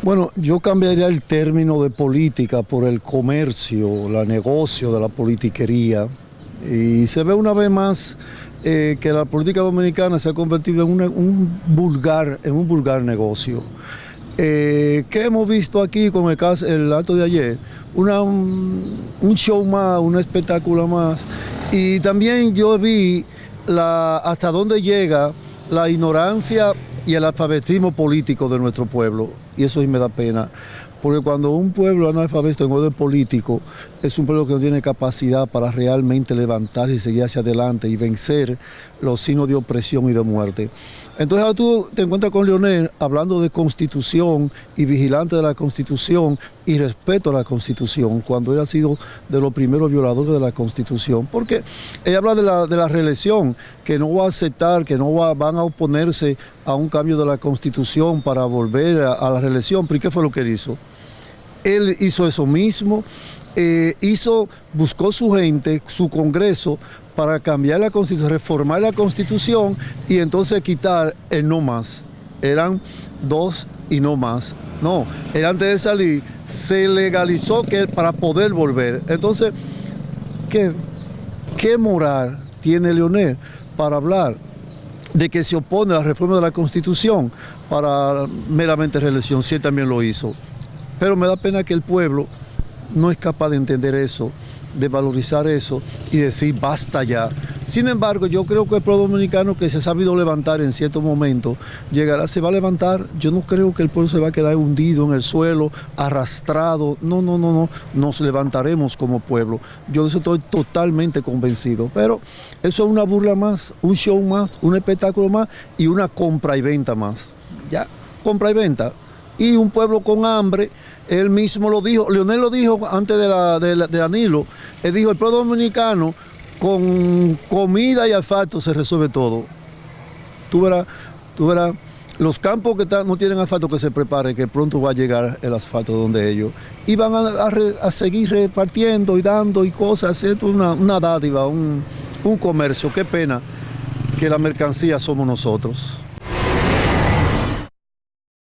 Bueno, yo cambiaría el término de política por el comercio, la negocio de la politiquería. Y se ve una vez más eh, que la política dominicana se ha convertido en un, vulgar, en un vulgar negocio. Eh, ¿Qué hemos visto aquí con el, caso, el acto de ayer? Una, un, show más, un espectáculo más. Y también yo vi la, hasta dónde llega la ignorancia y el alfabetismo político de nuestro pueblo. Y eso sí me da pena. Porque cuando un pueblo analfabeto en orden político es un pueblo que no tiene capacidad para realmente levantar y seguir hacia adelante y vencer los signos de opresión y de muerte. Entonces ahora tú te encuentras con Leonel hablando de constitución y vigilante de la constitución y respeto a la constitución, cuando él ha sido de los primeros violadores de la constitución. Porque ella habla de la, de la reelección, que no va a aceptar, que no van a oponerse a un cambio de la constitución para volver a, a la reelección. ¿Pero qué fue lo que él hizo? Él hizo eso mismo, eh, hizo, buscó su gente, su congreso, para cambiar la constitución, reformar la constitución y entonces quitar el no más. Eran dos y no más. No, él antes de salir se legalizó para poder volver. Entonces, ¿qué, qué moral tiene Leonel para hablar de que se opone a la reforma de la Constitución para meramente reelección? Si él también lo hizo. Pero me da pena que el pueblo no es capaz de entender eso, de valorizar eso y decir basta ya. Sin embargo, yo creo que el pueblo dominicano que se ha sabido levantar en cierto momento, llegará, se va a levantar. Yo no creo que el pueblo se va a quedar hundido en el suelo, arrastrado. No, no, no, no. Nos levantaremos como pueblo. Yo de eso estoy totalmente convencido. Pero eso es una burla más, un show más, un espectáculo más y una compra y venta más. Ya, compra y venta y un pueblo con hambre, él mismo lo dijo, Leonel lo dijo antes de, la, de, Danilo, él dijo, el pueblo dominicano con comida y asfalto se resuelve todo. Tú verás, tú verás, los campos que no tienen asfalto que se preparen, que pronto va a llegar el asfalto donde ellos. Y van a, seguir repartiendo y dando y cosas, es una, una dádiva, un, un comercio, qué pena que la mercancía somos nosotros.